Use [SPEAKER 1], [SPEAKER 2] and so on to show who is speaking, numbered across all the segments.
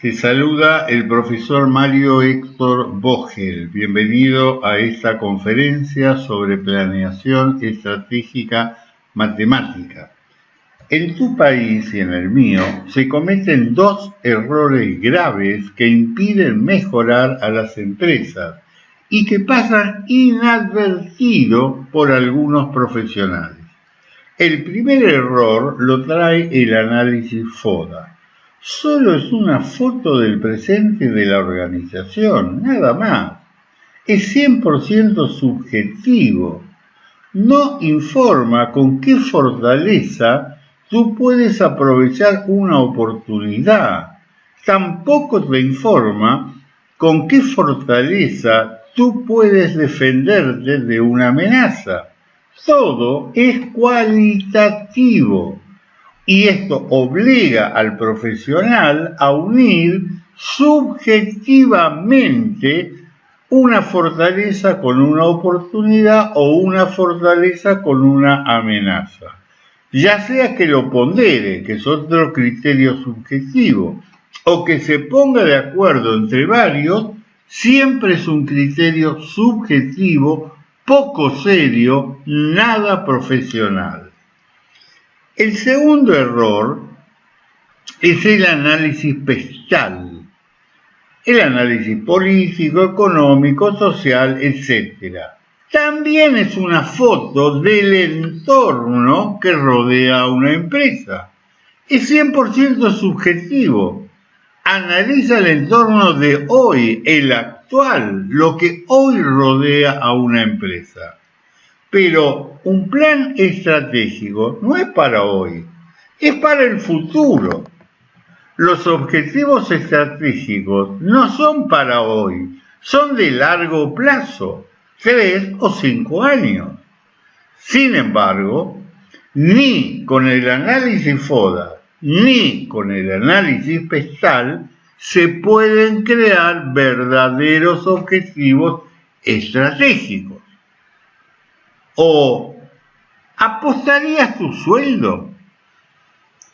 [SPEAKER 1] Te saluda el profesor Mario Héctor Vogel. Bienvenido a esta conferencia sobre planeación estratégica matemática. En tu país y en el mío se cometen dos errores graves que impiden mejorar a las empresas y que pasan inadvertido por algunos profesionales. El primer error lo trae el análisis FODA. Solo es una foto del presente de la organización, nada más. Es 100% subjetivo. No informa con qué fortaleza tú puedes aprovechar una oportunidad. Tampoco te informa con qué fortaleza tú puedes defenderte de una amenaza. Todo es cualitativo y esto obliga al profesional a unir subjetivamente una fortaleza con una oportunidad o una fortaleza con una amenaza ya sea que lo pondere, que es otro criterio subjetivo, o que se ponga de acuerdo entre varios, siempre es un criterio subjetivo, poco serio, nada profesional. El segundo error es el análisis pestal, el análisis político, económico, social, etc también es una foto del entorno que rodea a una empresa. Es 100% subjetivo. Analiza el entorno de hoy, el actual, lo que hoy rodea a una empresa. Pero un plan estratégico no es para hoy, es para el futuro. Los objetivos estratégicos no son para hoy, son de largo plazo tres o cinco años. Sin embargo, ni con el análisis FODA ni con el análisis pestal se pueden crear verdaderos objetivos estratégicos. ¿O apostarías tu sueldo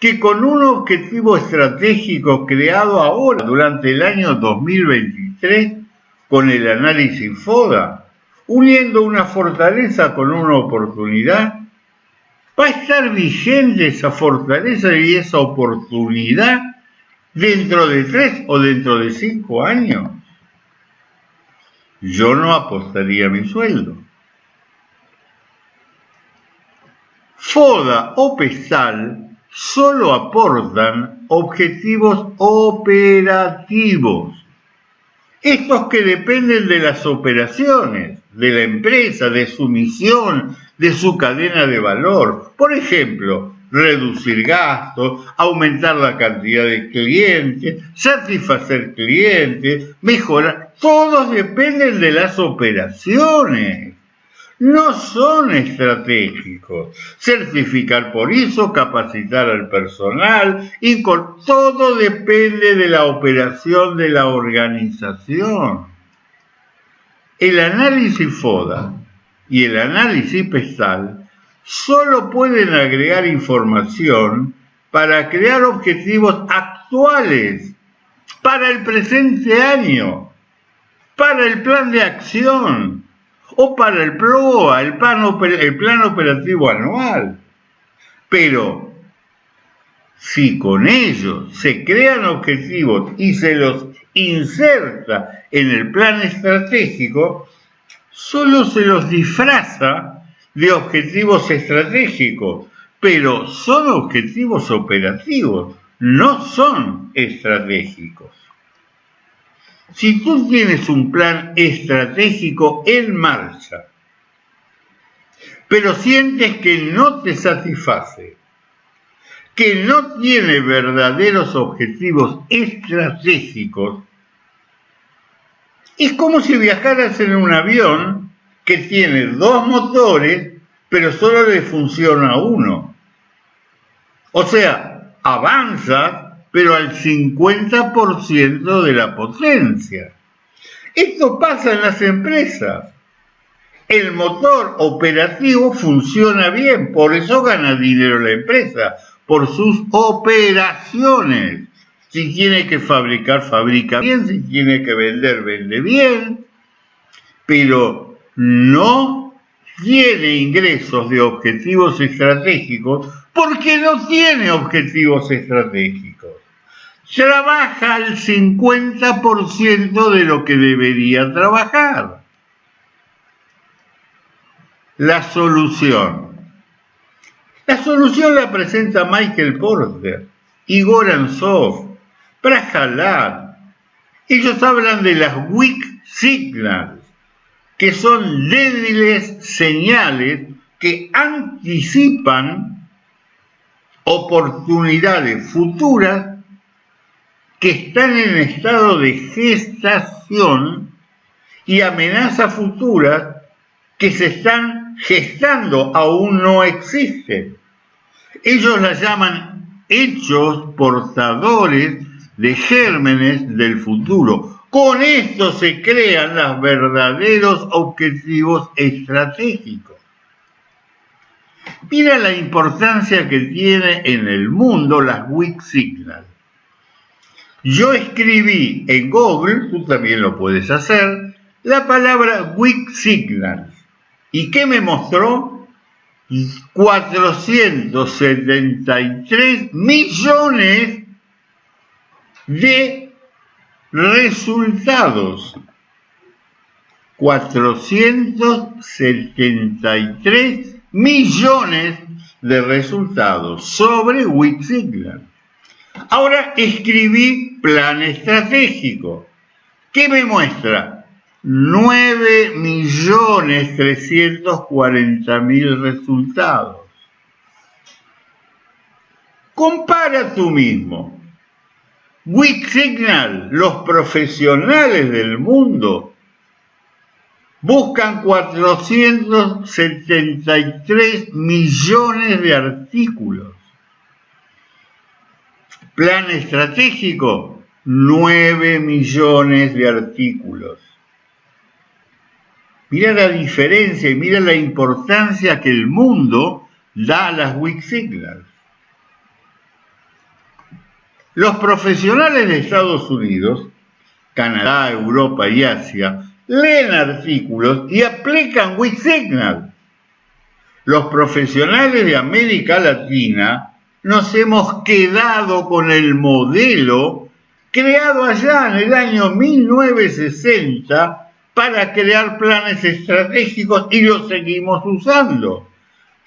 [SPEAKER 1] que con un objetivo estratégico creado ahora durante el año 2023 con el análisis FODA uniendo una fortaleza con una oportunidad, va a estar vigente esa fortaleza y esa oportunidad dentro de tres o dentro de cinco años. Yo no apostaría mi sueldo. FODA o PESAL solo aportan objetivos operativos, estos que dependen de las operaciones de la empresa, de su misión, de su cadena de valor. Por ejemplo, reducir gastos, aumentar la cantidad de clientes, satisfacer clientes, mejorar. Todos dependen de las operaciones. No son estratégicos. Certificar por eso, capacitar al personal, y todo depende de la operación de la organización. El análisis FODA y el análisis PESTAL solo pueden agregar información para crear objetivos actuales para el presente año, para el plan de acción o para el PROA, el plan, el plan operativo anual. Pero si con ellos se crean objetivos y se los inserta en el plan estratégico, solo se los disfraza de objetivos estratégicos, pero son objetivos operativos, no son estratégicos. Si tú tienes un plan estratégico en marcha, pero sientes que no te satisface, que no tiene verdaderos objetivos estratégicos, es como si viajaras en un avión que tiene dos motores, pero solo le funciona uno. O sea, avanza, pero al 50% de la potencia. Esto pasa en las empresas. El motor operativo funciona bien, por eso gana dinero la empresa, por sus operaciones. Si tiene que fabricar, fabrica bien. Si tiene que vender, vende bien. Pero no tiene ingresos de objetivos estratégicos porque no tiene objetivos estratégicos. Trabaja al 50% de lo que debería trabajar. La solución. La solución la presenta Michael Porter, Igor Ansov, Prajalad. Ellos hablan de las weak signals, que son débiles señales que anticipan oportunidades futuras que están en estado de gestación y amenazas futuras que se están gestando, aún no existen. Ellos las llaman hechos portadores de gérmenes del futuro. Con esto se crean los verdaderos objetivos estratégicos. Mira la importancia que tiene en el mundo las weak signals. Yo escribí en Google, tú también lo puedes hacer, la palabra weak signals. ¿Y qué me mostró? 473 millones de resultados. 473 millones de resultados sobre Signal. Ahora escribí plan estratégico. ¿Qué me muestra? 9.340.000 resultados. Compara tú mismo. Weak Signal, los profesionales del mundo, buscan 473 millones de artículos. Plan estratégico, 9 millones de artículos. Mira la diferencia y mira la importancia que el mundo da a las weak signals. Los profesionales de Estados Unidos, Canadá, Europa y Asia leen artículos y aplican weak signals. Los profesionales de América Latina nos hemos quedado con el modelo creado allá en el año 1960 para crear planes estratégicos y los seguimos usando.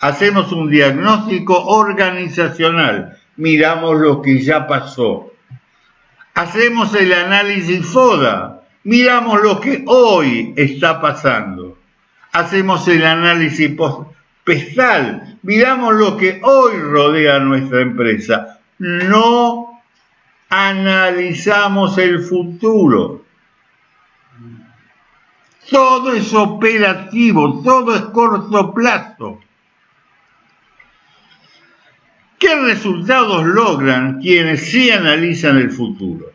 [SPEAKER 1] Hacemos un diagnóstico organizacional, miramos lo que ya pasó. Hacemos el análisis FODA, miramos lo que hoy está pasando. Hacemos el análisis miramos lo que hoy rodea nuestra empresa. No analizamos el futuro. Todo es operativo, todo es corto plazo. ¿Qué resultados logran quienes sí analizan el futuro?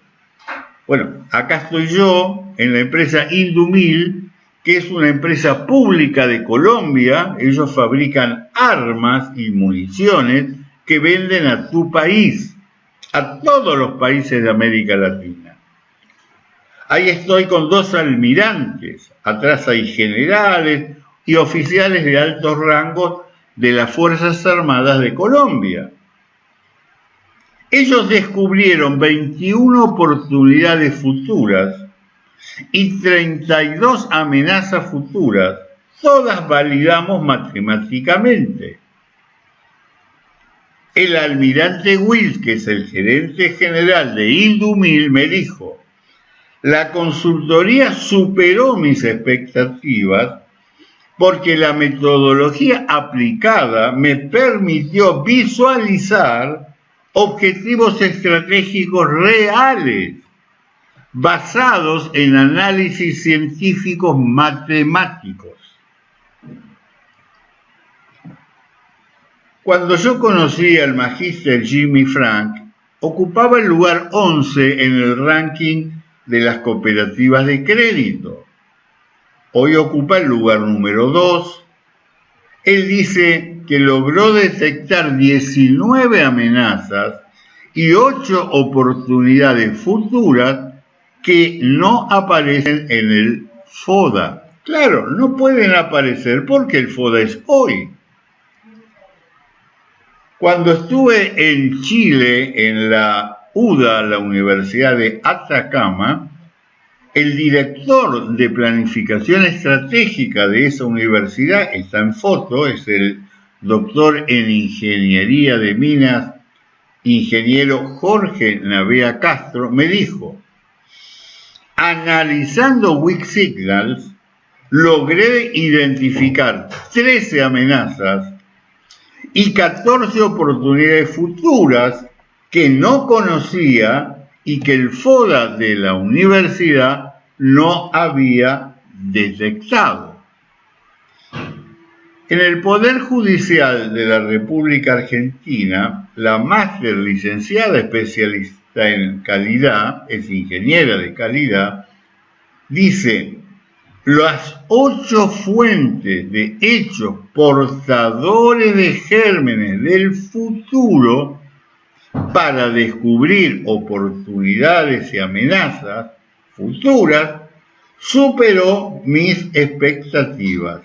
[SPEAKER 1] Bueno, acá estoy yo en la empresa Indumil, que es una empresa pública de Colombia. Ellos fabrican armas y municiones que venden a tu país, a todos los países de América Latina. Ahí estoy con dos almirantes, atrás hay generales y oficiales de altos rangos de las Fuerzas Armadas de Colombia. Ellos descubrieron 21 oportunidades futuras y 32 amenazas futuras, todas validamos matemáticamente. El almirante Wills, que es el gerente general de Indumil, me dijo, la consultoría superó mis expectativas porque la metodología aplicada me permitió visualizar objetivos estratégicos reales basados en análisis científicos matemáticos. Cuando yo conocí al magíster Jimmy Frank, ocupaba el lugar 11 en el ranking de las cooperativas de crédito. Hoy ocupa el lugar número 2. Él dice que logró detectar 19 amenazas y ocho oportunidades futuras que no aparecen en el FODA. Claro, no pueden aparecer porque el FODA es hoy. Cuando estuve en Chile, en la UDA, la Universidad de Atacama, el director de planificación estratégica de esa universidad, está en foto, es el doctor en ingeniería de minas, ingeniero Jorge Navea Castro, me dijo, analizando Weak Signals, logré identificar 13 amenazas y 14 oportunidades futuras que no conocía y que el FODA de la universidad no había detectado. En el Poder Judicial de la República Argentina, la máster licenciada especialista en calidad, es ingeniera de calidad, dice, las ocho fuentes de hechos portadores de gérmenes del futuro para descubrir oportunidades y amenazas futuras superó mis expectativas.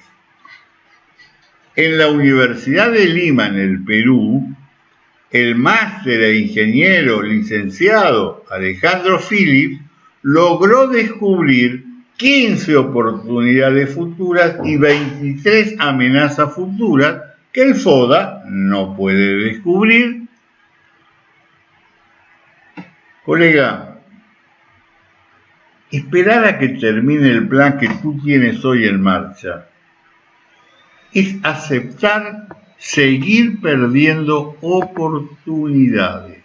[SPEAKER 1] En la Universidad de Lima, en el Perú, el máster e ingeniero licenciado Alejandro Phillips logró descubrir 15 oportunidades futuras y 23 amenazas futuras que el FODA no puede descubrir. Colega, esperar a que termine el plan que tú tienes hoy en marcha es aceptar seguir perdiendo oportunidades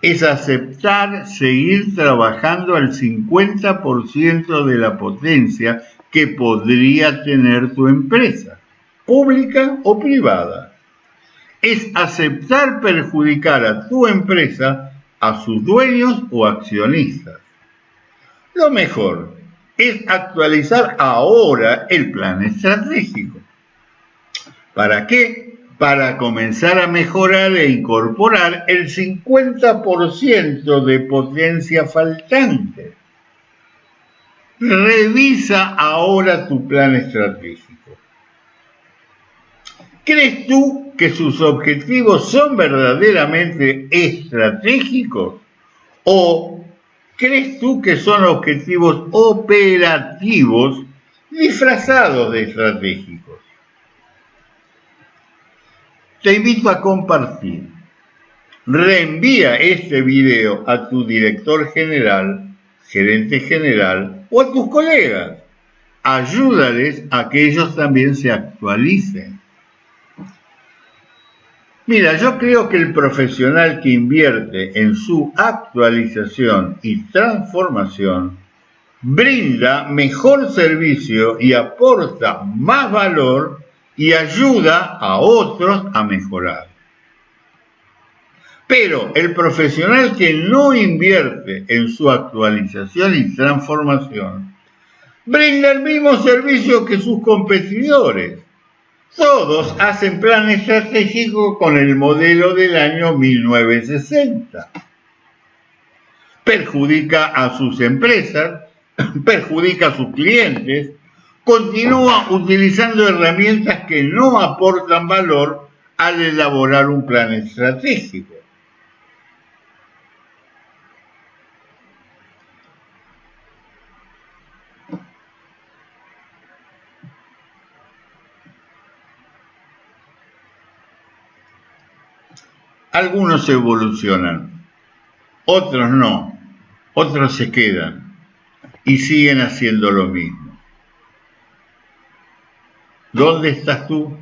[SPEAKER 1] es aceptar seguir trabajando al 50% de la potencia que podría tener tu empresa, pública o privada. Es aceptar perjudicar a tu empresa, a sus dueños o accionistas. Lo mejor es actualizar ahora el plan estratégico. ¿Para qué? para comenzar a mejorar e incorporar el 50% de potencia faltante. Revisa ahora tu plan estratégico. ¿Crees tú que sus objetivos son verdaderamente estratégicos? ¿O crees tú que son objetivos operativos disfrazados de estratégicos? Te invito a compartir. Reenvía este video a tu director general, gerente general o a tus colegas. Ayúdales a que ellos también se actualicen. Mira, yo creo que el profesional que invierte en su actualización y transformación brinda mejor servicio y aporta más valor y ayuda a otros a mejorar. Pero el profesional que no invierte en su actualización y transformación brinda el mismo servicio que sus competidores. Todos hacen plan estratégico con el modelo del año 1960. Perjudica a sus empresas, perjudica a sus clientes, continúa utilizando herramientas que no aportan valor al elaborar un plan estratégico. Algunos evolucionan, otros no, otros se quedan y siguen haciendo lo mismo. ¿Dónde estás tú?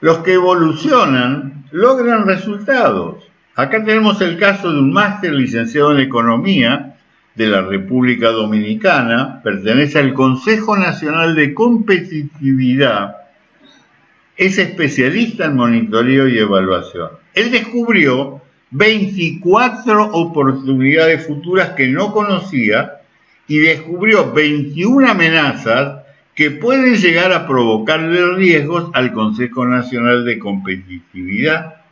[SPEAKER 1] Los que evolucionan logran resultados. Acá tenemos el caso de un máster licenciado en Economía de la República Dominicana, pertenece al Consejo Nacional de Competitividad, es especialista en monitoreo y evaluación. Él descubrió 24 oportunidades futuras que no conocía y descubrió 21 amenazas que pueden llegar a provocarle riesgos al Consejo Nacional de Competitividad.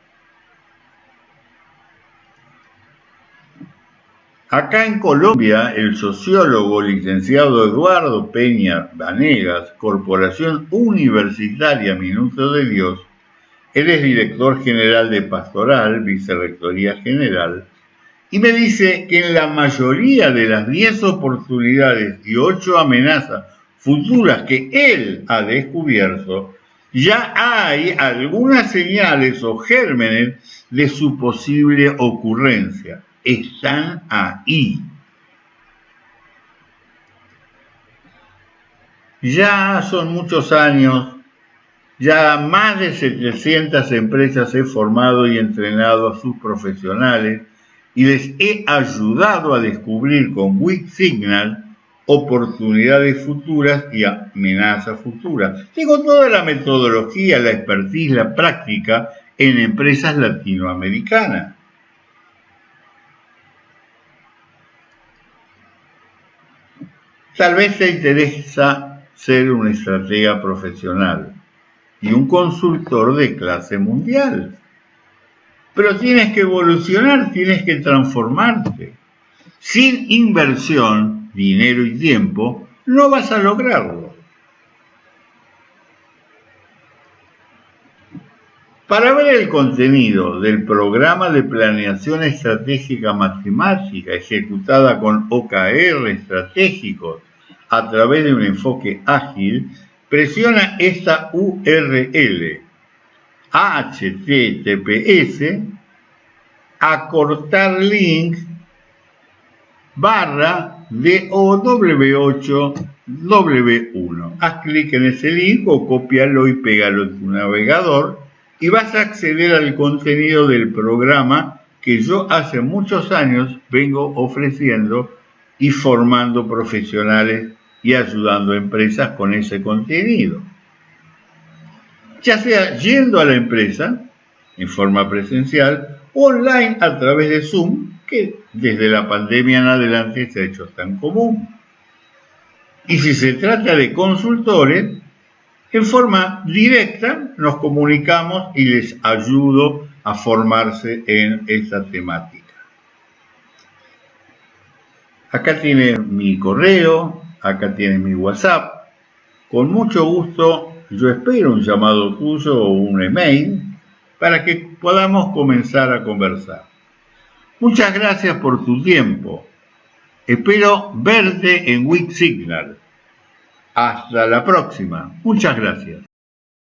[SPEAKER 1] Acá en Colombia, el sociólogo licenciado Eduardo Peña Vanegas, Corporación Universitaria Minuto de Dios, él es director general de Pastoral, Vicerrectoría General, y me dice que en la mayoría de las 10 oportunidades y 8 amenazas futuras que él ha descubierto, ya hay algunas señales o gérmenes de su posible ocurrencia. Están ahí. Ya son muchos años, ya más de 700 empresas he formado y entrenado a sus profesionales y les he ayudado a descubrir con Weak Signal oportunidades futuras y amenazas futuras. Tengo toda la metodología, la expertise, la práctica en empresas latinoamericanas. Tal vez te interesa ser un estratega profesional y un consultor de clase mundial. Pero tienes que evolucionar, tienes que transformarte. Sin inversión, dinero y tiempo, no vas a lograrlo. Para ver el contenido del programa de planeación estratégica matemática ejecutada con OKR estratégicos a través de un enfoque ágil, presiona esta URL HTTPS acortar link barra DOW8W1. Haz clic en ese link o copialo y pégalo en tu navegador y vas a acceder al contenido del programa que yo hace muchos años vengo ofreciendo y formando profesionales y ayudando empresas con ese contenido ya sea yendo a la empresa en forma presencial o online a través de Zoom, que desde la pandemia en adelante se ha hecho tan común. Y si se trata de consultores, en forma directa nos comunicamos y les ayudo a formarse en esta temática. Acá tiene mi correo, acá tiene mi WhatsApp. Con mucho gusto yo espero un llamado tuyo o un email para que podamos comenzar a conversar. Muchas gracias por tu tiempo. Espero verte en Week Signal. Hasta la próxima. Muchas gracias.